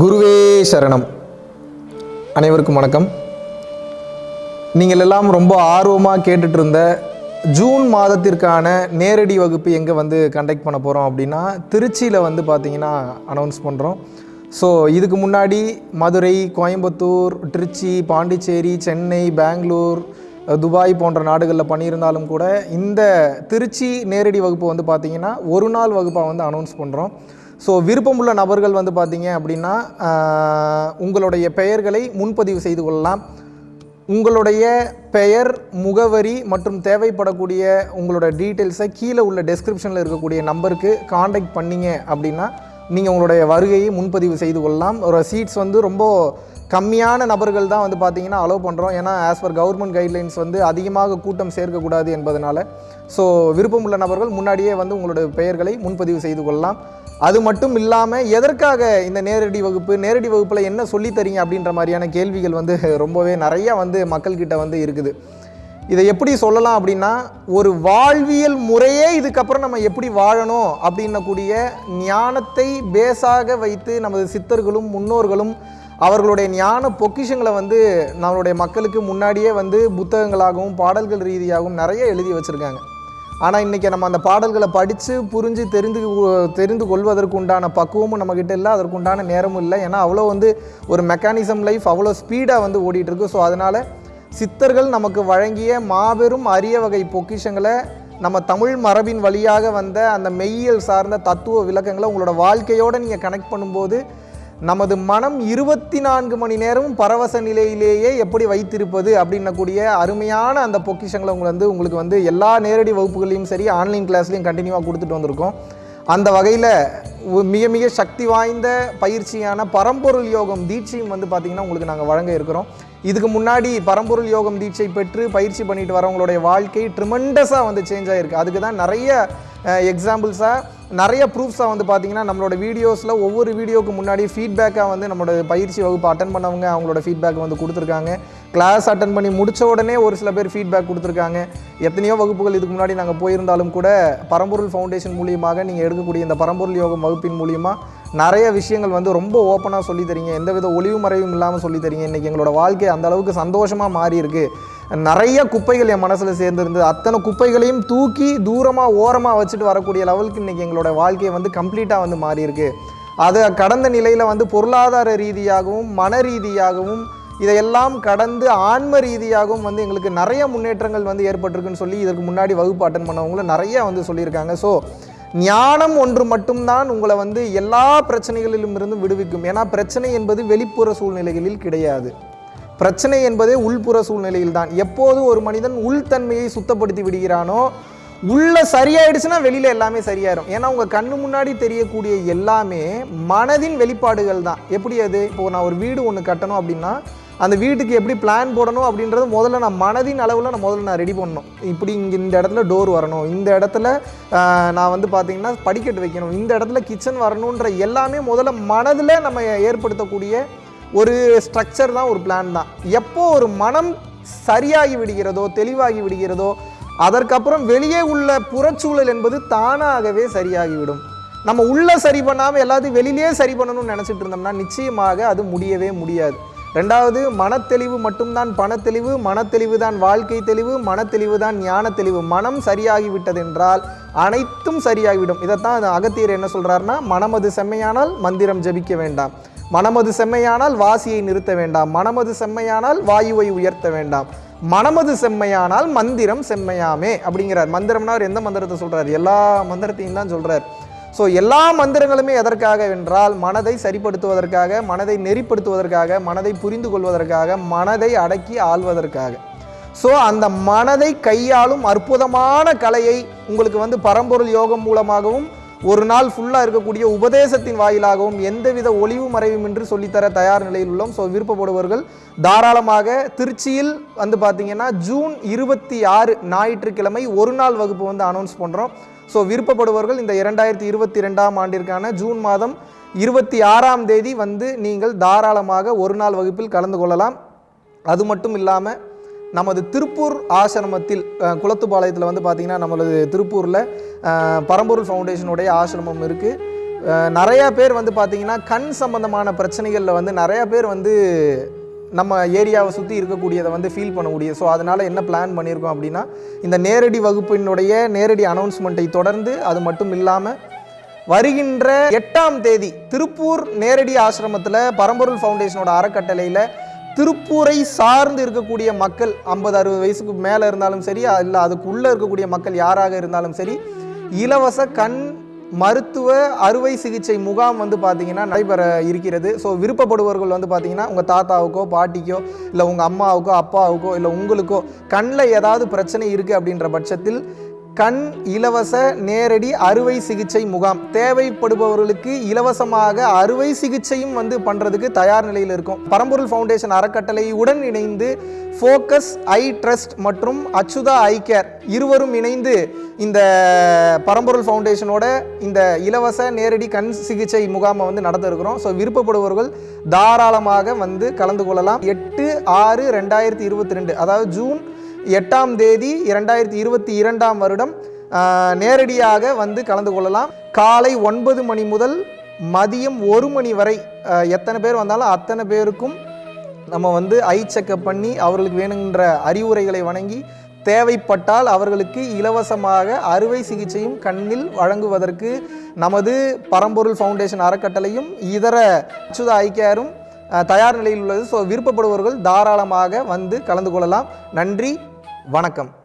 குருவே சரணம். அனைவருக்கும் வணக்கம். நீங்கள் எல்லாம் ரொம்ப ஆர்வமாக கேட்டுட்டு இருந்த ஜூன் மாதத்திற்கான நேரடி வகுப்பு எங்கே வந்து கண்டக்ட் பண்ண போகிறோம் அப்படின்னா திருச்சியில் வந்து பார்த்தீங்கன்னா அனௌன்ஸ் பண்ணுறோம் ஸோ இதுக்கு முன்னாடி மதுரை கோயம்புத்தூர் திருச்சி பாண்டிச்சேரி சென்னை பெங்களூர் துபாய் போன்ற நாடுகளில் பண்ணியிருந்தாலும் கூட இந்த திருச்சி நேரடி வகுப்பு வந்து பார்த்திங்கன்னா ஒரு நாள் வகுப்பாக வந்து அனௌன்ஸ் பண்ணுறோம் ஸோ விருப்பமுள்ள நபர்கள் வந்து பார்த்தீங்க அப்படின்னா உங்களுடைய பெயர்களை முன்பதிவு செய்து கொள்ளலாம். உங்களுடைய பெயர் முகவரி மற்றும் தேவைப்படக்கூடிய உங்களோட டீட்டெயில்ஸை கீழே உள்ள டெஸ்கிரிப்ஷனில் இருக்கக்கூடிய நம்பருக்கு காண்டாக்ட் பண்ணிங்க அப்படின்னா நீங்கள் உங்களுடைய வருகையை முன்பதிவு செய்து கொள்ளலாம். ஒரு சீட்ஸ் வந்து ரொம்ப கம்மியான நபர்கள் தான் வந்து பார்த்திங்கன்னா அலோவ் பண்ணுறோம் ஏன்னா ஆஸ் பர் கவர்மெண்ட் கைட்லைன்ஸ் வந்து அதிகமாக கூட்டம் சேர்க்கக்கூடாது என்பதனால். ஸோ விருப்பமுள்ள நபர்கள் முன்னாடியே வந்து உங்களுடைய பெயர்களை முன்பதிவு செய்து கொள்ளலாம். அது மட்டும் இல்லாமல் எதற்காக இந்த நேரடி வகுப்பு நேரடி வகுப்பில் என்ன சொல்லித்தரீங்க அப்படின்ற மாதிரியான கேள்விகள் வந்து ரொம்பவே நிறையா வந்து மக்கள்கிட்ட வந்து இருக்குது. இதை எப்படி சொல்லலாம் அப்படின்னா ஒரு வாழ்வியல் முறையே இதுக்கப்புறம் நம்ம எப்படி வாழணும் அப்படின்னக்கூடிய ஞானத்தை பேஸாக வைத்து நமது சித்தர்களும் முன்னோர்களும் அவர்களுடைய ஞான பொக்கிஷங்களை வந்து நம்மளுடைய மக்களுக்கு முன்னாடியே வந்து புத்தகங்களாகவும் பாடல்கள் ரீதியாகவும் நிறைய எழுதி வச்சுருக்காங்க. ஆனால் இன்றைக்கி நம்ம அந்த பாடல்களை படித்து புரிஞ்சு தெரிந்து தெரிந்து கொள்வதற்கு உண்டான பக்குவமும் நம்மக்கிட்ட இல்லை அதற்கு உண்டான நேரமும் இல்லை. ஏன்னா அவ்வளோ வந்து ஒரு மெக்கானிசம் லைஃப் அவ்வளோ ஸ்பீடாக வந்து ஓடிட்டுருக்கு. ஸோ அதனால் சித்தர்கள் நமக்கு வழங்கிய மாபெரும் அரிய வகை பொக்கிஷங்களை நம்ம தமிழ் மரபின் வழியாக வந்த அந்த மெய்யியல் சார்ந்த தத்துவ விளக்கங்களை உங்களோட வாழ்க்கையோடு நீங்கள் கனெக்ட் பண்ணும்போது நமது மனம் இருபத்தி நான்கு மணி நேரமும் பரவச நிலையிலேயே எப்படி வைத்திருப்பது அப்படின்னக்கூடிய அருமையான அந்த பொக்கிஷங்களை உங்களை வந்து உங்களுக்கு வந்து எல்லா நேரடி வகுப்புகளையும் சரி ஆன்லைன் கிளாஸ்லையும் கண்டினியூவாக கொடுத்துட்டு வந்திருக்கோம். அந்த வகையில் மிக மிக சக்தி வாய்ந்த பயிற்சியான பரம்பொருள் யோகம் தீட்சையும் வந்து பார்த்திங்கன்னா உங்களுக்கு நாங்கள் வழங்க இருக்கிறோம். இதுக்கு முன்னாடி பரம்பொருள் யோகம் தீட்சை பெற்று பயிற்சி பண்ணிட்டு வரவங்களுடைய வாழ்க்கை ட்ரிமெண்டஸாக வந்து சேஞ்ச் ஆகிருக்கு அதுக்கு தான் நிறைய எக்ஸாம்பிள்ஸாக நிறைய ப்ரூஃப்ஸாக வந்து பார்த்தீங்கன்னா நம்மளோட வீடியோஸில் ஒவ்வொரு வீடியோக்கு முன்னாடி ஃபீட்பேக்காக வந்து நம்மளோட பயிற்சி வகுப்பு அட்டன் பண்ணவங்க அவங்களோட ஃபீட்பேக் வந்து கொடுத்துருக்காங்க. கிளாஸ் அட்டன் பண்ணி முடித்த உடனே ஒரு சில பேர் ஃபீட்பேக் கொடுத்துருக்காங்க. எத்தனையோ வகுப்புகள் இதுக்கு முன்னாடி நாங்கள் போயிருந்தாலும் கூட பரம்பொருள் ஃபவுண்டேஷன் மூலியமாக நீங்கள் எடுக்கக்கூடிய இந்த பரம்பொருள் யோகம் வகுப்பின் மூலியமாக நிறைய விஷயங்கள் வந்து ரொம்ப ஓப்பனாக சொல்லி தரீங்க. எந்தவித ஒளிவு மறைவும் இல்லாமல் சொல்லி தரீங்க. இன்றைக்கி எங்களோட வாழ்க்கை அந்த அளவுக்கு சந்தோஷமாக மாறியிருக்கு. நிறைய குப்பைகள் என் மனசில் சேர்ந்துருந்தது அத்தனை குப்பைகளையும் தூக்கி தூரமாக ஓரமாக வச்சுட்டு வரக்கூடிய லெவலுக்கு இன்றைக்கி எங்களோட வாழ்க்கையை வந்து கம்ப்ளீட்டாக வந்து மாறியிருக்கு. அது கடந்த நிலையில் வந்து பொருளாதார ரீதியாகவும் மன ரீதியாகவும் இதையெல்லாம் கடந்து ஆன்ம ரீதியாகவும் வந்து எங்களுக்கு நிறைய முன்னேற்றங்கள் வந்து ஏற்பட்டிருக்குன்னு சொல்லி இதற்கு முன்னாடி வகுப்பு அட்டன் பண்ணவங்களும் நிறைய வந்து சொல்லியிருக்காங்க. ஸோ ஞானம் ஒன்று மட்டும்தான் உங்களை வந்து எல்லா பிரச்சனைகளிலும் இருந்து விடுவிக்கும். ஏன்னா பிரச்சனை என்பது வெளிப்புற சூழ்நிலைகளில் கிடையாது. பிரச்சனை என்பதே உள்புற சூழ்நிலையில் தான் எப்போது ஒரு மனிதன் உள்தன்மையை சுத்தப்படுத்தி விடுகிறானோ உள்ள சரியாயிடுச்சுன்னா வெளியில எல்லாமே சரியாயிரும். ஏன்னா உங்க கண்ணு முன்னாடி தெரியக்கூடிய எல்லாமே மனதின் வெளிப்பாடுகள் தான். எப்படி அது? இப்போ நான் ஒரு வீடு ஒன்று கட்டணும் அப்படின்னா அந்த வீட்டுக்கு எப்படி பிளான் போடணும் அப்படின்றது முதல்ல நான் மனதின் அளவில் நான் முதல்ல நான் ரெடி பண்ணணும். இப்படி இங்கே இந்த இடத்துல டோர் வரணும். இந்த இடத்துல நான் வந்து பார்த்தீங்கன்னா படிக்கட்டு வைக்கணும். இந்த இடத்துல கிச்சன் வரணுன்ற எல்லாமே முதல்ல மனதில் நம்ம ஏற்படுத்தக்கூடிய ஒரு ஸ்ட்ரக்சர் தான் ஒரு பிளான் தான். எப்போ ஒரு மனம் சரியாகி விடுகிறதோ தெளிவாகி விடுகிறதோ அதற்கப்புறம் வெளியே உள்ள புறச்சூழல் என்பது தானாகவே சரியாகிவிடும் நம்ம உள்ளே சரி பண்ணாமல் எல்லாத்தையும் வெளியிலே சரி பண்ணணும்னு நினச்சிட்டு இருந்தோம்னா நிச்சயமாக அது முடியவே முடியாது. ரெண்டாவது மனத்தெளிவு மட்டும்தான் பணத்தெளிவு மனத்தெளிவு தான் வாழ்க்கை தெளிவு மனத்தெளிவு தான் ஞான தெளிவு. மனம் சரியாகிவிட்டது என்றால் அனைத்தும் சரியாகிவிடும். இதைத்தான் அந்த அகத்தியர் என்ன சொல்கிறாருன்னா மனமது செம்மையானால் மந்திரம் ஜபிக்க வேண்டாம். மனமது செம்மையானால் வாசியை நிறுத்த வேண்டாம். மனமது செம்மையானால் வாயுவை உயர்த்த வேண்டாம். மனமது செம்மையானால் மந்திரம் செம்மையாமே அப்படிங்கிறார். மந்திரம்னா அவர் எந்த மந்திரத்தை சொல்கிறார் எல்லா மந்திரத்தையும் தான் சொல்கிறார் ஸோ எல்லா மந்திரங்களுமே எதற்காக என்றால் மனதை சரிப்படுத்துவதற்காக மனதை நெறிப்படுத்துவதற்காக மனதை புரிந்து கொள்வதற்காக மனதை அடக்கி ஆள்வதற்காக. ஸோ அந்த மனதை கையாளும் அற்புதமான கலையை உங்களுக்கு வந்து பரம்பொருள் யோகம் மூலமாகவும் ஒரு நாள் ஃபுல்லாக இருக்கக்கூடிய உபதேசத்தின் வாயிலாகவும் எந்தவித ஒளிவு மறைவுமின்றி சொல்லித்தர தயார் நிலையில் உள்ளோம். ஸோ விருப்பப்படுபவர்கள் தாராளமாக திருச்சியில் வந்து பார்த்தீங்கன்னா ஜூன் இருபத்தி ஆறு ஞாயிற்றுக்கிழமை ஒரு நாள் வகுப்பு வந்து அனௌன்ஸ் பண்ணுறோம் ஸோ விருப்பப்படுபவர்கள் இந்த இரண்டாயிரத்தி இருபத்தி ரெண்டாம் ஆண்டிற்கான ஜூன் மாதம் இருபத்தி ஆறாம் தேதி வந்து நீங்கள் தாராளமாக ஒரு நாள் வகுப்பில் கலந்து கொள்ளலாம். அது மட்டும் இல்லாமல் நமது திருப்பூர் ஆசிரமத்தில் குளத்துப்பாளையத்தில் வந்து பார்த்திங்கன்னா நம்மளது திருப்பூரில் பரம்பொருள் ஃபவுண்டேஷனுடைய ஆசிரமம் இருக்குது நிறையா பேர் வந்து பார்த்தீங்கன்னா கண் சம்பந்தமான பிரச்சனைகளில் வந்து நிறையா பேர் வந்து நம்ம ஏரியாவை சுற்றி இருக்கக்கூடியதை வந்து ஃபீல் பண்ணக்கூடிய ஸோ அதனால் என்ன பிளான் பண்ணியிருக்கோம் அப்படின்னா இந்த நேரடி வகுப்பினுடைய நேரடி அனௌன்ஸ்மெண்ட்டை தொடர்ந்து அது மட்டும் இல்லாமல் வருகின்ற எட்டாம் தேதி திருப்பூர் நேரடி ஆசிரமத்தில் பரம்பொருள் ஃபவுண்டேஷனோட அறக்கட்டளையில் திருப்பூரை சார்ந்து இருக்கக்கூடிய மக்கள் ஐம்பது அறுபது வயசுக்கு மேலே இருந்தாலும் சரி இல்லை அதுக்குள்ளே இருக்கக்கூடிய மக்கள் யாராக இருந்தாலும் சரி இலவச கண் மருத்துவ அறுவை சிகிச்சை முகாம் வந்து பார்த்தீங்கன்னா நடைபெற இருக்கிறது. ஸோ விருப்பப்படுபவர்கள் வந்து பார்த்தீங்கன்னா உங்கள் தாத்தாவுக்கோ பாட்டிக்கோ இல்லை உங்கள் அம்மாவுக்கோ அப்பாவுக்கோ இல்லை உங்களுக்கோ கண்ணில் ஏதாவது பிரச்சனை இருக்குது அப்படின்ற பட்சத்தில் கண் இலவச நேரடி அறுவை சிகிச்சை முகாம். தேவைப்படுபவர்களுக்கு இலவசமாக அறுவை சிகிச்சையும் வந்து பண்ணுறதுக்கு தயார் நிலையில் இருக்கும். பரம்பொருள் ஃபவுண்டேஷன் அறக்கட்டளையுடன் இணைந்து ஃபோக்கஸ் ஐ ட்ரஸ்ட் மற்றும் அச்சுதா ஐ கேர் இருவரும் இணைந்து இந்த பரம்பொருள் ஃபவுண்டேஷனோட இந்த இலவச நேரடி கண் சிகிச்சை முகாமை வந்து நடத்த இருக்கிறோம் ஸோ விருப்பப்படுபவர்கள் தாராளமாக வந்து கலந்து கொள்ளலாம். எட்டு ஆறு ரெண்டாயிரத்தி இருபத்தி ரெண்டு அதாவது ஜூன் எட்டாம் தேதி இரண்டாயிரத்தி இருபத்தி இரண்டாம் வருடம் நேரடியாக வந்து கலந்து கொள்ளலாம். காலை ஒன்பது மணி முதல் மதியம் ஒரு மணி வரை எத்தனை பேர் வந்தாலும் அத்தனை பேருக்கும் நம்ம வந்து ஐ செக்கப் பண்ணி அவர்களுக்கு வேணுங்கிற அறிவுரைகளை வணங்கி தேவைப்பட்டால் அவர்களுக்கு இலவசமாக அறுவை சிகிச்சையும் கண்ணில் வழங்குவதற்கு நமது பரம்பொருள் ஃபவுண்டேஷன் அறக்கட்டளையும் இதர அச்சுத ஐக்கியாரும் தயார் நிலையில் உள்ளது. ஸோ விருப்பப்படுபவர்கள் தாராளமாக வந்து கலந்து கொள்ளலாம். நன்றி. வணக்கம்.